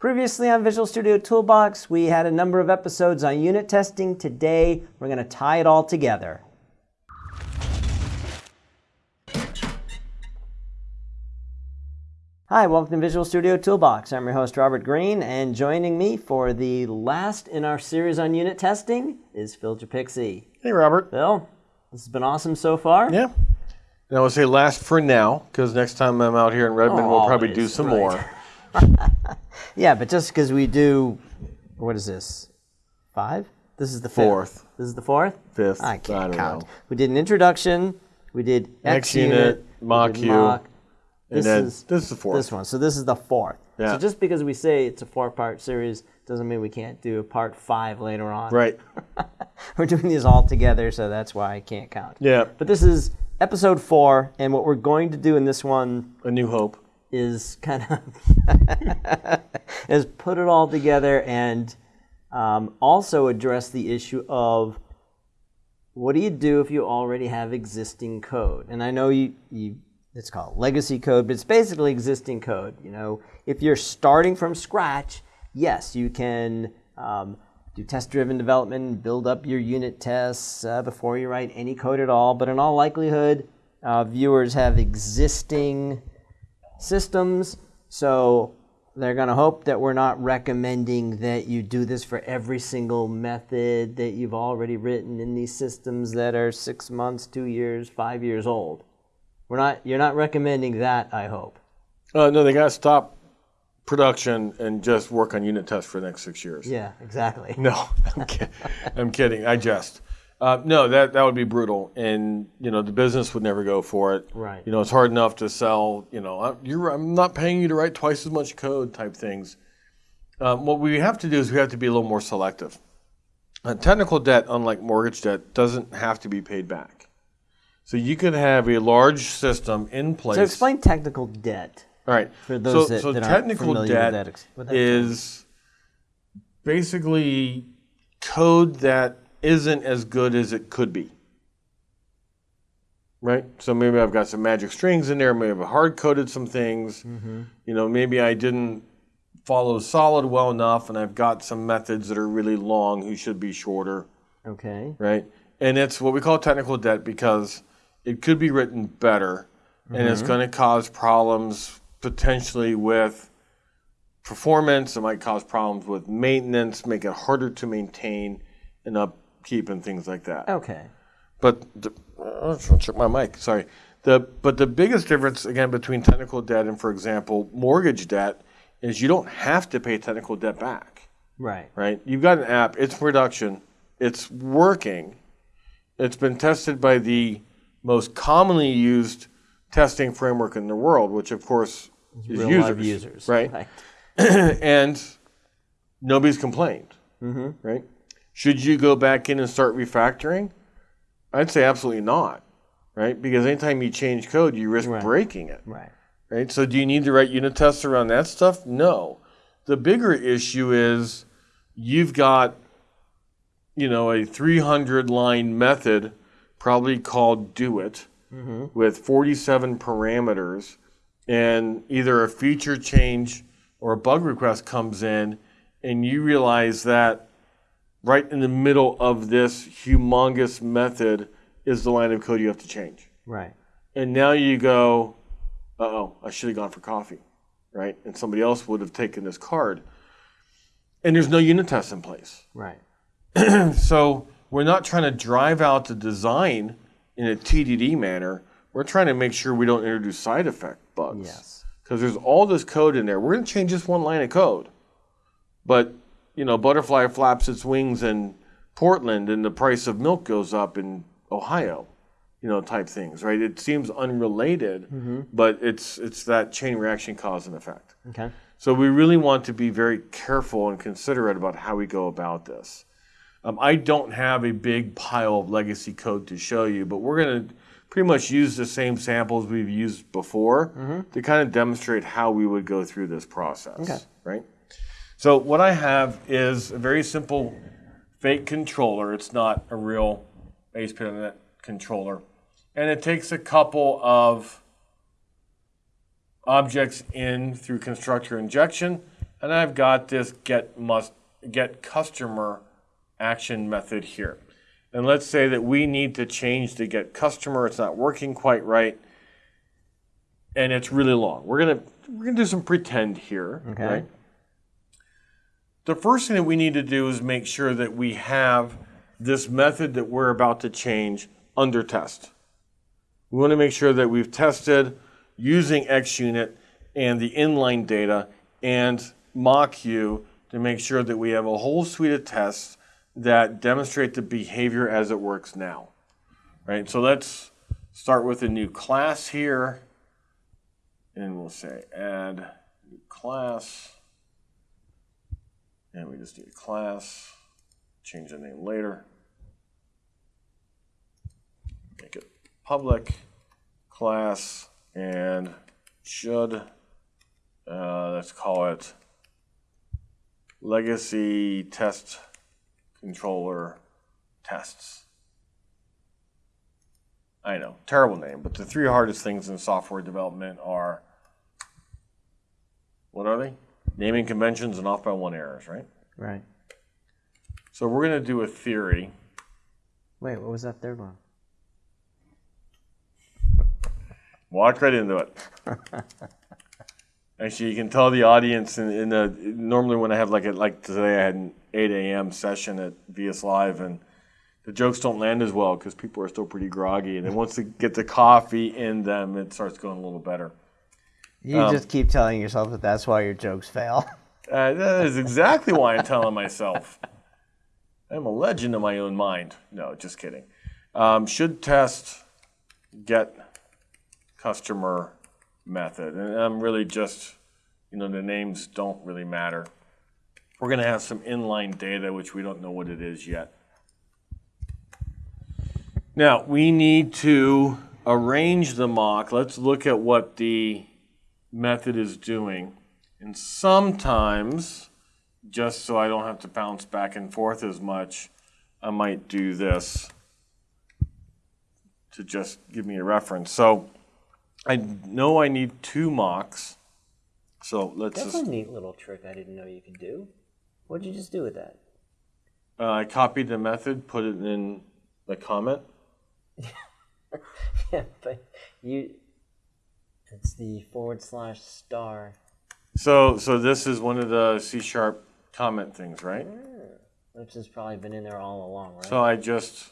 Previously on Visual Studio Toolbox, we had a number of episodes on unit testing. Today, we're going to tie it all together. Hi, welcome to Visual Studio Toolbox. I'm your host, Robert Green, and joining me for the last in our series on unit testing is Phil Japikse. Hey, Robert. Phil, this has been awesome so far. Yeah. And I would say last for now, because next time I'm out here in Redmond, we'll oh, probably do some right. more. Yeah, but just because we do, what is this? Five? This is the fifth. Fourth. This is the fourth? Fifth. I can't I don't count. know. We did an introduction. We did X Next unit, we mock U, mock. This is this is the fourth. this one. So this is the fourth. Yeah. So just because we say it's a four-part series doesn't mean we can't do a part five later on. Right. We're doing these all together, so that's why I can't count. Yeah. But this is episode four, and what we're going to do in this one A New Hope. Is kind of is put it all together and um, also address the issue of what do you do if you already have existing code? And I know you, you it's called legacy code, but it's basically existing code. You know, if you're starting from scratch, yes, you can um, do test-driven development, build up your unit tests uh, before you write any code at all. But in all likelihood, uh, viewers have existing systems. So they're going to hope that we're not recommending that you do this for every single method that you've already written in these systems that are six months, two years, five years old. We're not. You're not recommending that. I hope. Uh, no, they got to stop production and just work on unit tests for the next six years. Yeah, exactly. No, I'm, kid- I'm kidding. I jest. Uh, no, that that would be brutal, and you know the business would never go for it. Right. You know, it's hard enough to sell. You know, "Uh, you're, I'm not paying you to write twice as much code type things. Um, what we have to do is we have to be a little more selective. Uh, technical debt, unlike mortgage debt, doesn't have to be paid back. So you could have a large system in place. So explain technical debt. All right. For those so, that- so that technical debt that with that term. is basically code that isn't as good as it could be. Right? So maybe I've got some magic strings in there, maybe I've hard coded some things. Mm-hmm. You know, maybe I didn't follow solid well enough and I've got some methods that are really long who should be shorter Okay. right? And it's what we call technical debt because it could be written better and it's going to cause problems potentially with performance. It might cause problems with maintenance, make it harder to maintain and upkeep and things like that. Okay. But the, check my mic. Sorry. The but the biggest difference again between technical debt and, for example, mortgage debt is you don't have to pay technical debt back Right. right? You've got an app, it's production, it's working, it's been tested by the most commonly used testing framework in the world, which of course is Real users, live users. right? Right. and nobody's complained, Mm-hmm. right? Should you go back in and start refactoring? I'd say absolutely not, right? Because anytime you change code, you risk Right. breaking it Right. right? So do you need to write unit tests around that stuff? No. The bigger issue is you've got, you know, a 300 line method, probably called do it, mm-hmm. with 47 parameters, and either a feature change or a bug request comes in, and you realize that right in the middle of this humongous method is the line of code you have to change Right. and now you go, uh oh, I should have gone for coffee, right? And somebody else would have taken this card. And there's no unit test in place. Right. So we're not trying to drive out the design in a TDD manner. We're trying to make sure we don't introduce side effect bugs. Yes. Because there's all this code in there. We're going to change just one line of code. But, you know, butterfly flaps its wings in Portland and the price of milk goes up in Ohio, you know, type things, right? It seems unrelated, but it's it's that chain reaction cause and effect. Okay. So we really want to be very careful and considerate about how we go about this. Um, I don't have a big pile of legacy code to show you, but we're going to pretty much use the same samples we've used before to kind of demonstrate how we would go through this process. Okay. Right? So what I have is a very simple fake controller. It's not a real ASP.NET controller. And it takes a couple of objects in through constructor injection and I've got this get must get customer action method here. And let's say that we need to change the get customer. It's not working quite right, and it's really long. We're gonna we're gonna do some pretend here, Okay. right? The first thing that we need to do is make sure that we have this method that we're about to change under test. We want to make sure that we've tested using XUnit and the inline data and Moq to make sure that we have a whole suite of tests that demonstrate the behavior as it works now. Right? So let's start with a new class here. And we'll say add new class. And we just need a class. Change the name later. Make it public class and should uh, let's call it legacy test controller tests. I know, terrible name, but the three hardest things in software development are what are they? Naming conventions and off by one errors, right? Right. So we're going to do a theory. Wait, what was that third one? Walk right into it. Actually, you can tell the audience in, in the normally when I have like a, like today I had an 8 a.m. session at VS Live and the jokes don't land as well because people are still pretty groggy and then once they get the coffee in them it starts going a little better. You Um, just keep telling yourself that that's why your jokes fail. Uh, that is exactly why I'm telling myself. I'm a legend in my own mind. No, just kidding. Um, should test get customer method. And I'm really just, you know, the names don't really matter. We're going to have some inline data, which we don't know what it is yet. Now, we need to arrange the mock. Let's look at what the method is doing. And sometimes, just so I don't have to bounce back and forth as much, I might do this to just give me a reference. So I know I need two mocks. So let's That's just, a neat little trick I didn't know you could do. What'd you just do with that? uh, I copied the method, put it in the comment. yeah, but you. It's the forward slash star. So, so this is one of the C sharp comment things, right? Which has probably been in there all along, right? So I just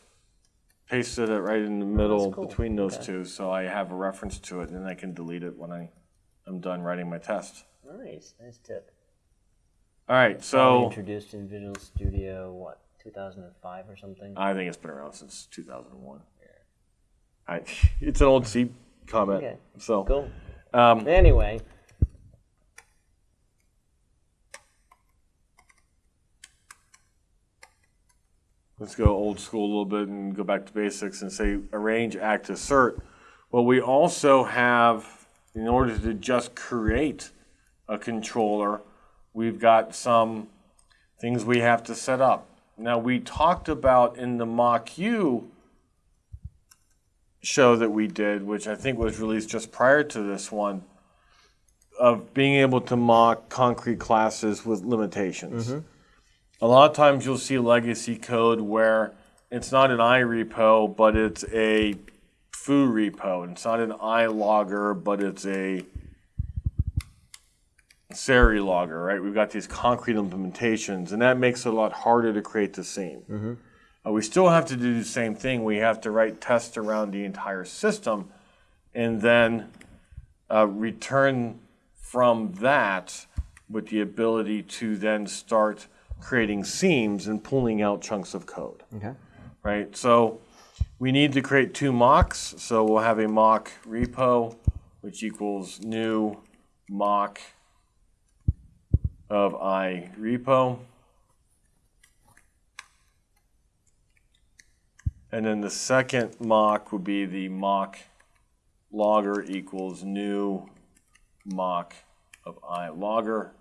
pasted it right in the oh, middle cool. between those Okay. two, so I have a reference to it, and then I can delete it when I am done writing my test. nice, nice tip. All right, so introduced in Visual Studio, what, 2005 or something? I think it's been around since 2001. I, it's an old C comment. Okay. So, Cool. um, Anyway, let's go old school a little bit and go back to basics and say arrange, act, assert. Well, we also have, in order to just create a controller, we've got some things we have to set up. Now, we talked about in the Moq show that we did, which I think was released just prior to this one, of being able to mock concrete classes with limitations. Mm-hmm. A lot of times you'll see legacy code where it's not an iRepo, but it's a foo repo. And it's not an iLogger, but it's a Seri logger, right? We've got these concrete implementations, and that makes it a lot harder to create the scene. Mm-hmm. Uh, we still have to do the same thing. We have to write tests around the entire system and then uh, return from that with the ability to then start creating seams and pulling out chunks of code, okay. right? So we need to create two mocks. So we'll have a mock repo, which equals new mock of i repo. And then the second mock would be the mock logger equals new mock of i logger.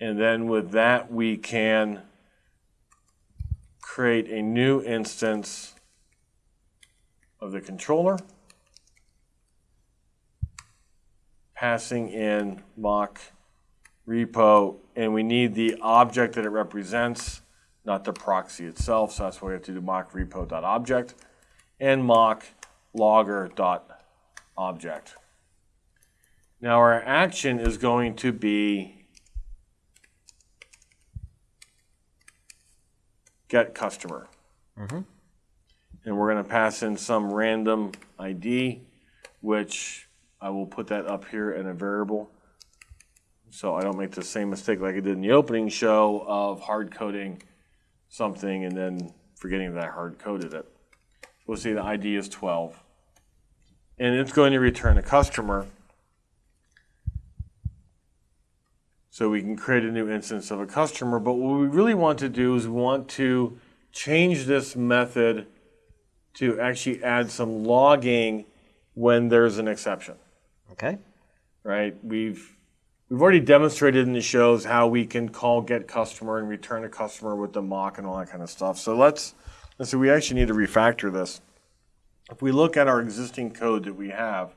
And then with that, we can create a new instance of the controller, passing in mock repo, and we need the object that it represents, not the proxy itself. So that's why we have to do mock repo.object and mock logger.object. Now our action is going to be get customer. Mm-hmm. And we're going to pass in some random ID, which I will put that up here in a variable. So I don't make the same mistake like I did in the opening show of hard coding something and then forgetting that I hard coded it. We'll see the ID is 12. And it's going to return a customer. So we can create a new instance of a customer. But what we really want to do is we want to change this method to actually add some logging when there's an exception Okay. right? We've we've already demonstrated in the shows how we can call get customer and return a customer with the mock and all that kind of stuff. So let's let's see. We actually need to refactor this. If we look at our existing code that we have,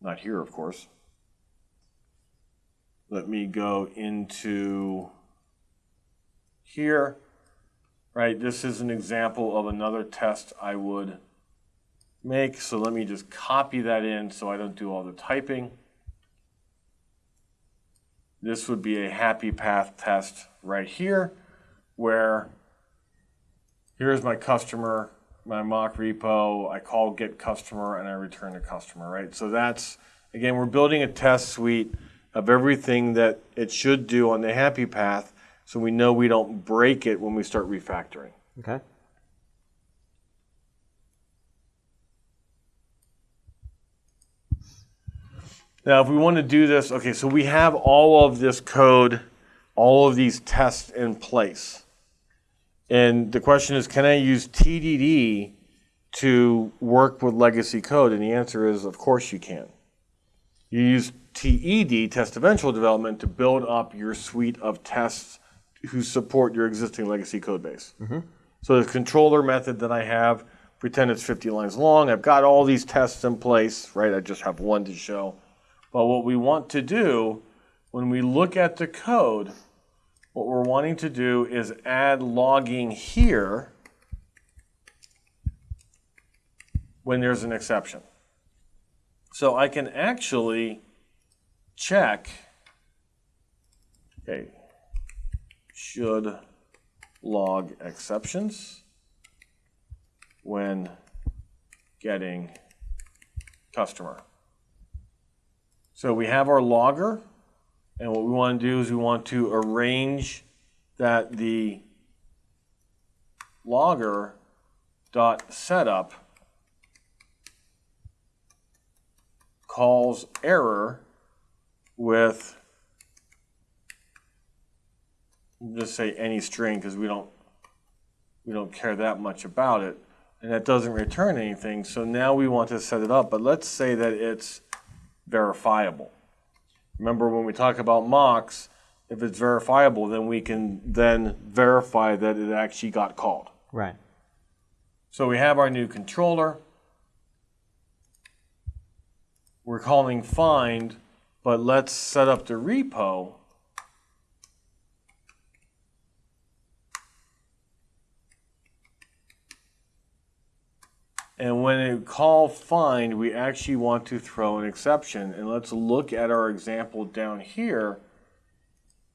not here, of course. Let me go into here. Right, this is an example of another test I would make. So let me just copy that in so I don't do all the typing. This would be a happy path test right here where here's my customer, my mock repo, I call get customer and I return a customer, right? So that's, again, we're building a test suite of everything that it should do on the happy path so we know we don't break it when we start refactoring. Okay. Now, if we want to do this, okay, so we have all of this code, all of these tests in place. And the question is, can I use TDD to work with legacy code? And the answer is, of course you can. You use TED, test eventual development, to build up your suite of tests who support your existing legacy code base. Mm-hmm. So the controller method that I have, pretend it's 50 lines long. I've got all these tests in place, right? I just have one to show. But what we want to do when we look at the code, what we're wanting to do is add logging here when there's an exception. So I can actually check, okay, should log exceptions when getting customer. So we have our logger, and what we want to do is we want to arrange that the logger dot setup calls error with just say any string because we don't we don't care that much about it and that doesn't return anything. So now we want to set it up but let's say that it's verifiable. Remember when we talk about mocks if it's verifiable then we can then verify that it actually got called. Right. so we have our new controller. We're calling find but let's set up the repo And when it call find, we actually want to throw an exception. And let's look at our example down here.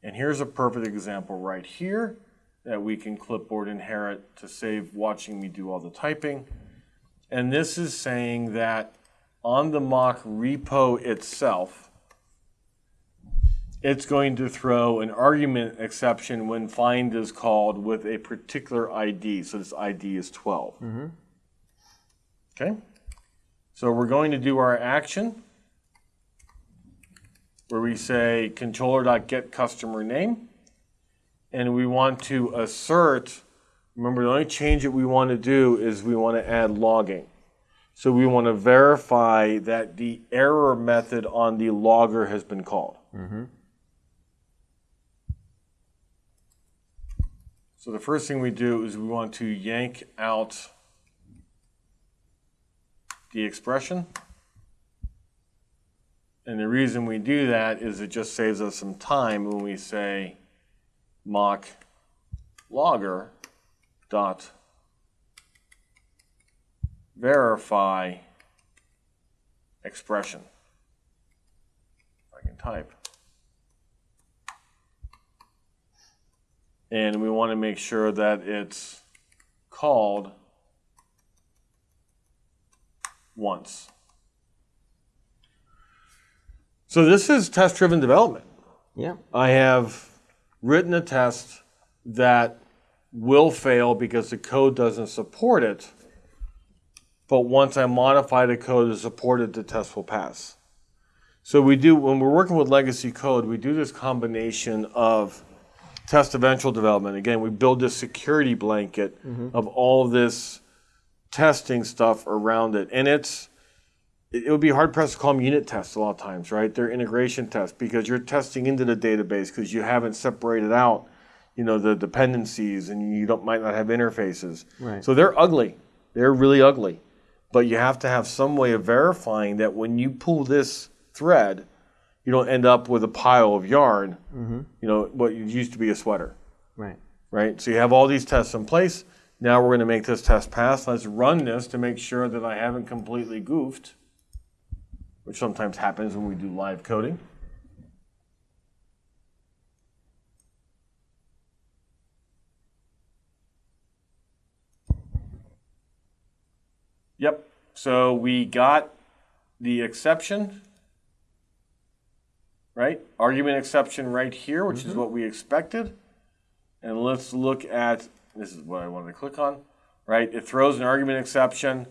And here's a perfect example right here that we can clipboard inherit to save watching me do all the typing. And this is saying that on the mock repo itself, it's going to throw an argument exception when find is called with a particular ID. So this ID is 12. Mm-hmm. Okay? So we're going to do our action where we say controller.getCustomerName and we want to assert remember the only change that we want to do is we want to add logging. So we want to verify that the error method on the logger has been called. Mm-hmm. So the first thing we do is we want to yank out the expression. And the reason we do that is it just saves us some time when we say mock logger dot verify expression. I can type. And we want to make sure that it's called once. So this is test-driven development. Yeah. I have written a test that will fail because the code doesn't support it. But once I modify the code to support it, the test will pass. So we do when we're working with legacy code, we do this combination of test eventual development. Again, we build this security blanket mm-hmm. of all this testing stuff around it. And it's it would be hard pressed to call them unit tests a lot of times, right? They're integration tests because you're testing into the database because you haven't separated out, you know, the dependencies and you don't might not have interfaces. Right. So they're ugly. They're really ugly. But you have to have some way of verifying that when you pull this thread, you don't end up with a pile of yarn, mm-hmm. you know, what used to be a sweater Right. right? So you have all these tests in place. Now we're going to make this test pass. Let's run this to make sure that I haven't completely goofed, which sometimes happens when we do live coding. Yep. So we got the exception, right? Argument exception right here, which is mm-hmm. what we expected. And let's look at, this is what I wanted to click on, right? It throws an argument exception,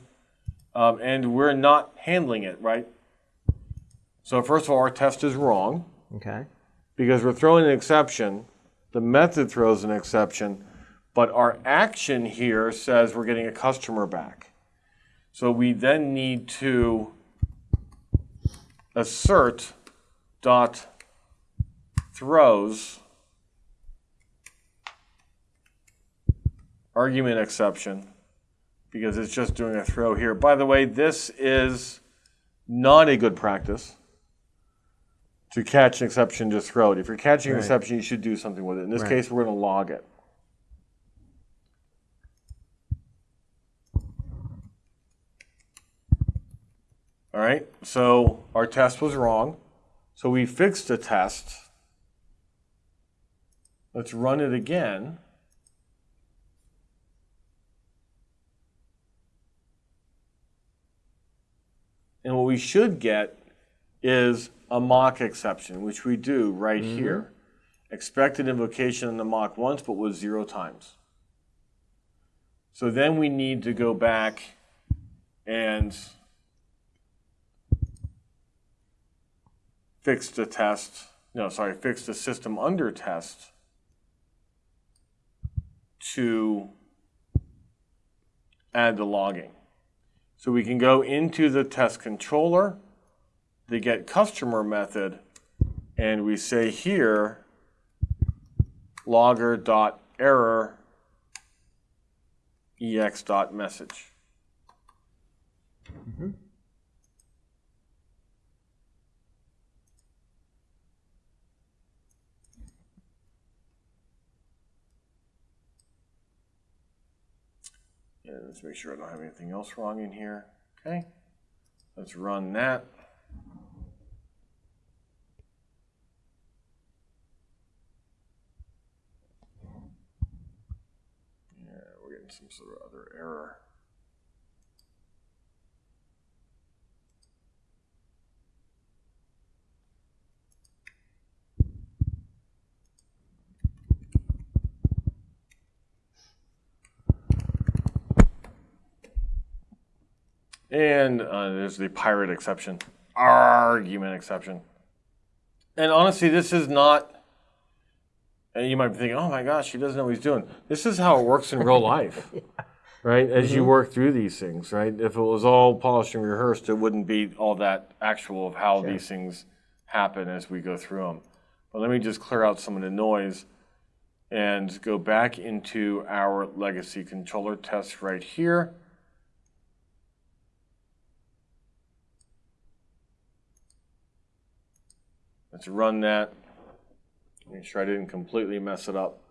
um, and we're not handling it, right? So first of all, our test is wrong Okay. because we're throwing an exception. The method throws an exception, but our action here says we're getting a customer back. So we then need to assert dot throws argument exception because it's just doing a throw here. By the way, this is not a good practice to catch an exception, just throw it. If you're catching an exception, you should do something with it. In this Right. case, we're going to log it. All right, so our test was wrong. So we fixed the test. Let's run it again. We should get is a mock exception, which we do right mm-hmm. here. Expected invocation in the mock once, but was zero times. So then we need to go back and fix the test. No, sorry, fix the system under test to add the logging. So we can go into the test controller, the get customer method, and we say here logger dot error ex dot message. Yeah, let's make sure I don't have anything else wrong in here. Okay, let's run that. Yeah, we're getting some sort of other error. And uh, there's the pirate exception, argument exception. And honestly, this is not. And you might be thinking, "Oh my gosh, he doesn't know what he's doing." This is how it works in real life, right? As you work through these things, right? If it was all polished and rehearsed, it wouldn't be all that actual of how these things happen as we go through them. But let me just clear out some of the noise and go back into our legacy controller test right here. Let's run that. Make sure I didn't completely mess it up.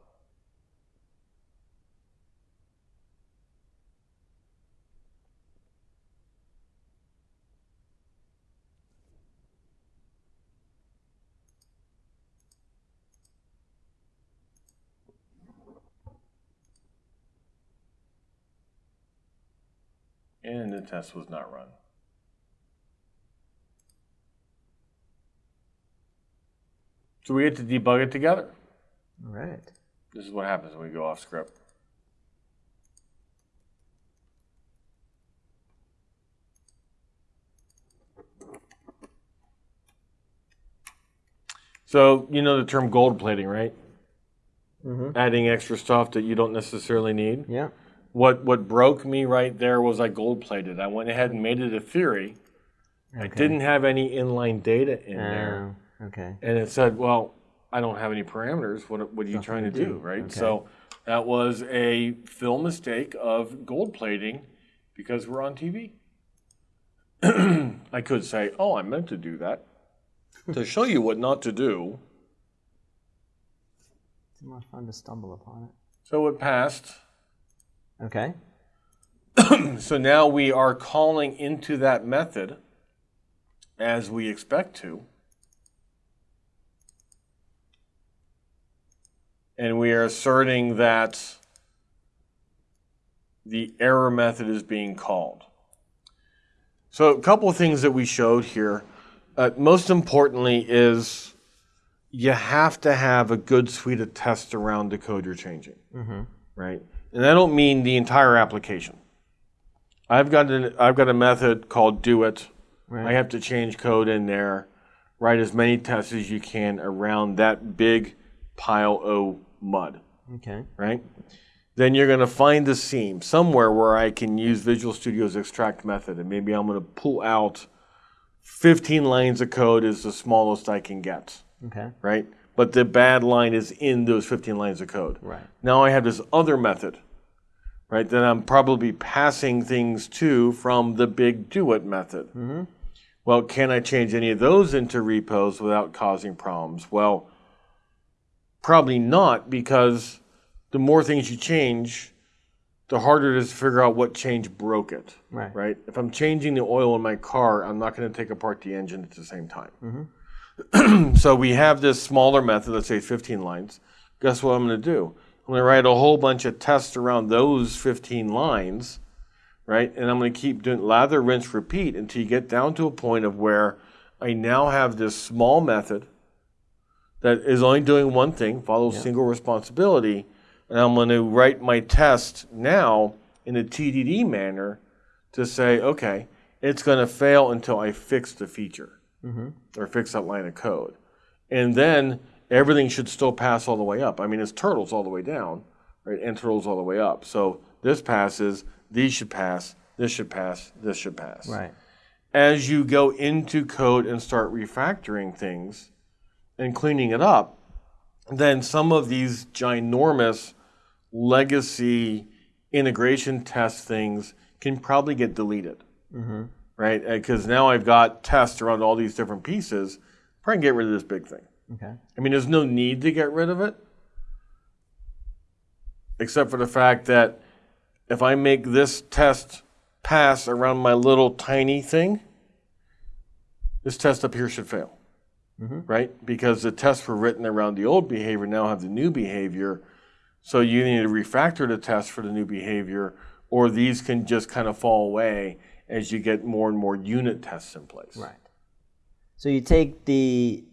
And the test was not run. So we get to debug it together. All right. This is what happens when we go off script. So you know the term gold plating, right? Mm-hmm. Adding extra stuff that you don't necessarily need. Yeah. What what broke me right there was I gold plated. I went ahead and made it a theory. Okay. I didn't have any inline data in there. Okay. and it said, "Well, I don't have any parameters. What what are you trying to do, do. right?" Okay. So that was a Phil mistake of gold plating because we're on TV. I could say, "Oh, I meant to do that to show you what not to do." It's more fun to stumble upon it. So it passed. Okay. So now we are calling into that method as we expect to. And we are asserting that the error method is being called. So a couple of things that we showed here. Uh, most importantly is you have to have a good suite of tests around the code you're changing, right? And I don't mean the entire application. I've got an, I've got a method called do it. Right. I have to change code in there, write as many tests as you can around that big pile of mud, Okay. right? Then you're going to find the seam somewhere where I can use Visual Studio's extract method, and maybe I'm going to pull out 15 lines of code is the smallest I can get, Okay. right? But the bad line is in those 15 lines of code. Right. Now I have this other method, right, that I'm probably passing things to from the big do it method. Hmm. Well, can I change any of those into repos without causing problems? Well, probably not because the more things you change, the harder it is to figure out what change broke it. Right. Right? If I'm changing the oil in my car, I'm not going to take apart the engine at the same time. Mm-hmm. so we have this smaller method, let's say 15 lines. Guess what I'm going to do? I'm going to write a whole bunch of tests around those 15 lines, right? And I'm going to keep doing lather, rinse, repeat until you get down to a point of where I now have this small method that is only doing one thing, follows single responsibility, and I'm going to write my test now in a TDD manner to say, okay, it's going to fail until I fix the feature mm-hmm. or fix that line of code. And then everything should still pass all the way up. I mean, it's turtles all the way down, right? And turtles all the way up. So this passes, these should pass, this should pass, this should pass. Right. As you go into code and start refactoring things and cleaning it up, then some of these ginormous legacy integration test things can probably get deleted mm-hmm. right? Uh, because now I've got tests around all these different pieces. Probably get rid of this big thing. Okay. I mean, there's no need to get rid of it, except for the fact that if I make this test pass around my little tiny thing, this test up here should fail, right? Because the tests were written around the old behavior, now have the new behavior. So you need to refactor the test for the new behavior, or these can just kind of fall away as you get more and more unit tests in place. Right. So you take the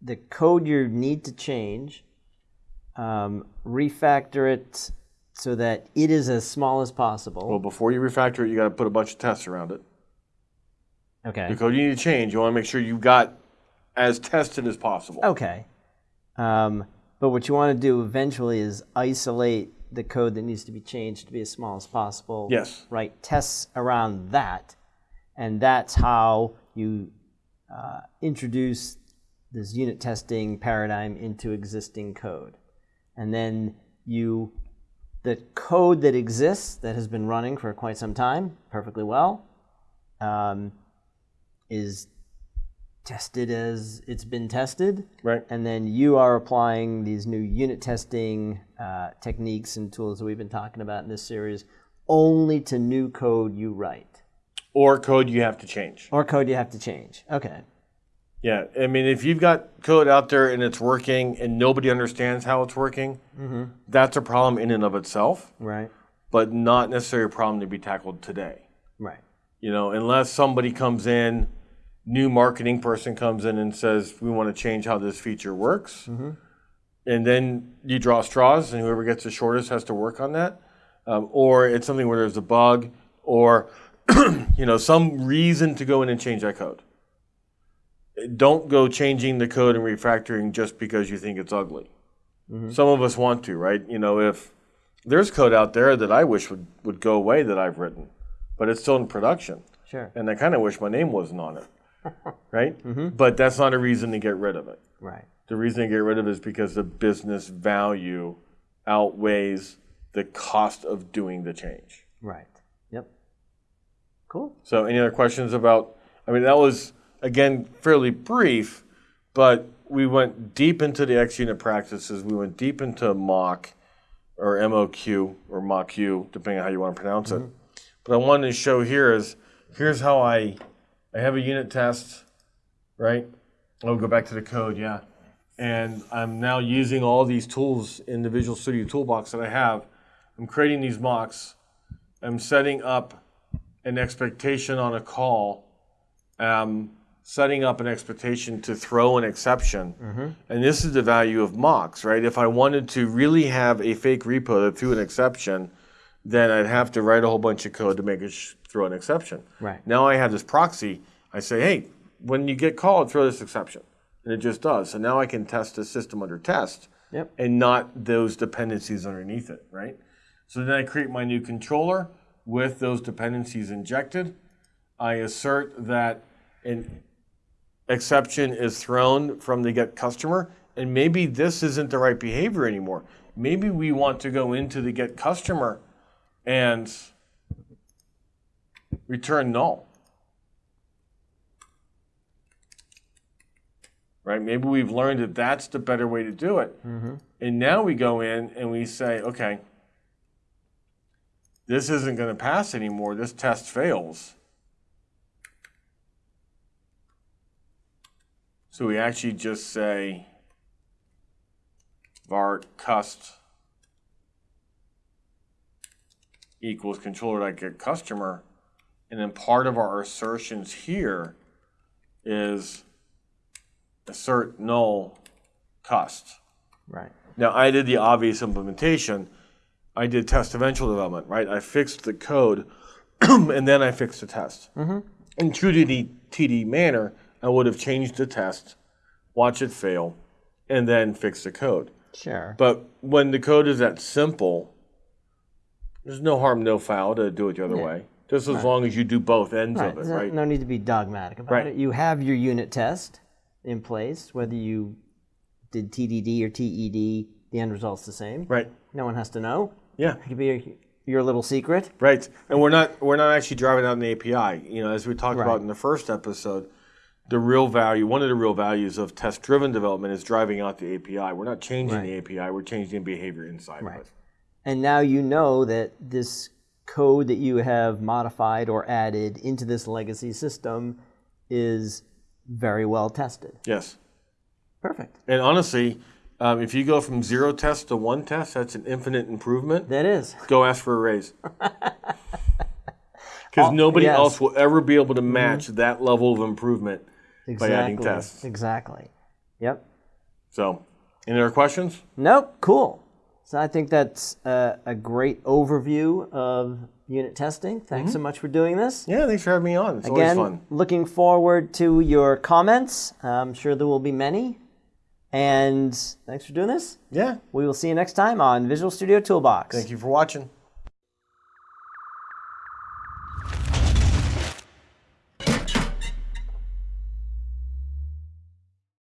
the code you need to change, um, refactor it so that it is as small as possible. Well, before you refactor it, you got to put a bunch of tests around it. okay. The code you need to change, you want to make sure you've got as tested as possible. Okay. Um, but what you want to do eventually is isolate the code that needs to be changed to be as small as possible. Yes. Write tests around that, and that's how you uh, introduce this unit testing paradigm into existing code. And then you, the code that exists that has been running for quite some time, perfectly well, um, is tested as it's been tested. Right. And then you are applying these new unit testing uh, techniques and tools that we've been talking about in this series only to new code you write Or code you have to change. or code you have to change. Okay. Yeah, I mean, if you've got code out there and it's working and nobody understands how it's working, that's a problem in and of itself, Right. but not necessarily a problem to be tackled today. Right. You know, unless somebody comes in, new marketing person comes in and says, we want to change how this feature works. And then you draw straws, and whoever gets the shortest has to work on that. Um, or it's something where there's a bug, or you know, some reason to go in and change that code. Don't go changing the code and refactoring just because you think it's ugly. Some of us want to, right? You know, if there's code out there that I wish would, would go away that I've written, but it's still in production Sure. and I kind of wish my name wasn't on it, right? Mm-hmm. But that's not a reason to get rid of it. Right. The reason to get rid of it is because the business value outweighs the cost of doing the change. Right. Yep. Cool. So, any other questions about? I mean, that was again fairly brief, but we went deep into the X unit practices. We went deep into mock or MOQ or MOQ, depending on how you want to pronounce it. Mm-hmm. But I wanted to show here is here's how I I have a unit test, right? I'll go back to the code, yeah. And I'm now using all these tools in the Visual Studio Toolbox that I have. I'm creating these mocks. I'm setting up an expectation on a call, um, setting up an expectation to throw an exception. And this is the value of mocks, right? If I wanted to really have a fake repo that threw an exception, then I'd have to write a whole bunch of code to make it throw an exception. Right. Now I have this proxy. I say, hey, when you get called, throw this exception. And it just does. So now I can test the system under test Yep. and not those dependencies underneath it, right? So then I create my new controller with those dependencies injected. I assert that an exception is thrown from the get customer, and maybe this isn't the right behavior anymore. Maybe we want to go into the get customer and return null. Right? Maybe we've learned that that's the better way to do it. Mm-hmm. And now we go in and we say, okay, this isn't going to pass anymore. This test fails. So we actually just say var cust equals controller dot get customer. And then part of our assertions here is assert null cust. Right. Now, I did the obvious implementation. I did test eventual development, right? I fixed the code and then I fixed the test. Mm-hmm. In true to the TD manner, I would have changed the test, watch it fail, and then fix the code. Sure. But when the code is that simple, there's no harm, no foul to do it the other way. Just as long as you do both ends Right. of it, There's no- right? No need to be dogmatic about Right. it. You have your unit test in place, whether you did TDD or TED, the end result's the same. Right. No one has to know. Yeah. It could be your, your little secret. Right, and we're not we're not actually driving out an API. You know, as we talked Right. about in the first episode, the real value, one of the real values of test-driven development is driving out the API. We're not changing the API; we're changing behavior inside Right. of it. And now you know that this code that you have modified or added into this legacy system is very well tested. Yes, Perfect. and honestly, um, if you go from zero test to one test, that's an infinite improvement. That is. Go ask for a raise. Because nobody yes. else will ever be able to match that level of improvement Exactly. by adding tests. Exactly. Yep. So, any other questions? Nope. Cool. So I think that's a, a great overview of unit testing. Thanks so mm-hmm. much for doing this. Yeah, thanks for having me on. It's Again, always fun. looking forward to your comments. I'm sure there will be many. And thanks for doing this. Yeah, We will see you next time on Visual Studio Toolbox. thank you for watching.